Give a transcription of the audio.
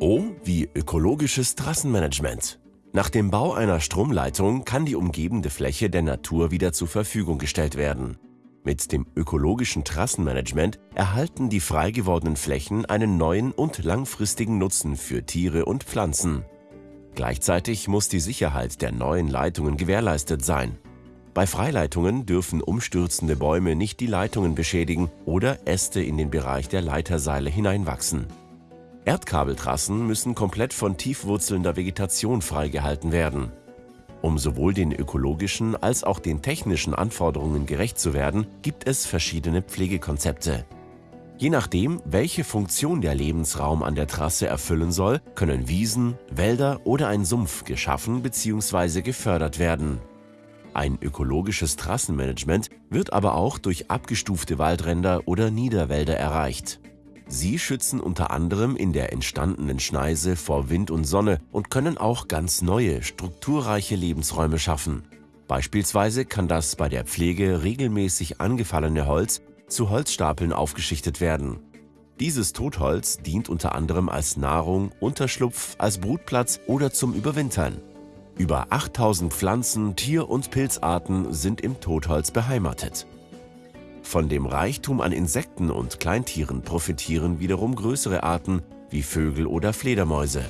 O wie ökologisches Trassenmanagement. Nach dem Bau einer Stromleitung kann die umgebende Fläche der Natur wieder zur Verfügung gestellt werden. Mit dem ökologischen Trassenmanagement erhalten die frei gewordenen Flächen einen neuen und langfristigen Nutzen für Tiere und Pflanzen. Gleichzeitig muss die Sicherheit der neuen Leitungen gewährleistet sein. Bei Freileitungen dürfen umstürzende Bäume nicht die Leitungen beschädigen oder Äste in den Bereich der Leiterseile hineinwachsen. Erdkabeltrassen müssen komplett von tiefwurzelnder Vegetation freigehalten werden. Um sowohl den ökologischen als auch den technischen Anforderungen gerecht zu werden, gibt es verschiedene Pflegekonzepte. Je nachdem, welche Funktion der Lebensraum an der Trasse erfüllen soll, können Wiesen, Wälder oder ein Sumpf geschaffen bzw. gefördert werden. Ein ökologisches Trassenmanagement wird aber auch durch abgestufte Waldränder oder Niederwälder erreicht. Sie schützen unter anderem in der entstandenen Schneise vor Wind und Sonne und können auch ganz neue, strukturreiche Lebensräume schaffen. Beispielsweise kann das bei der Pflege regelmäßig angefallene Holz zu Holzstapeln aufgeschichtet werden. Dieses Totholz dient unter anderem als Nahrung, Unterschlupf, als Brutplatz oder zum Überwintern. Über 8000 Pflanzen-, Tier- und Pilzarten sind im Totholz beheimatet. Von dem Reichtum an Insekten und Kleintieren profitieren wiederum größere Arten wie Vögel oder Fledermäuse.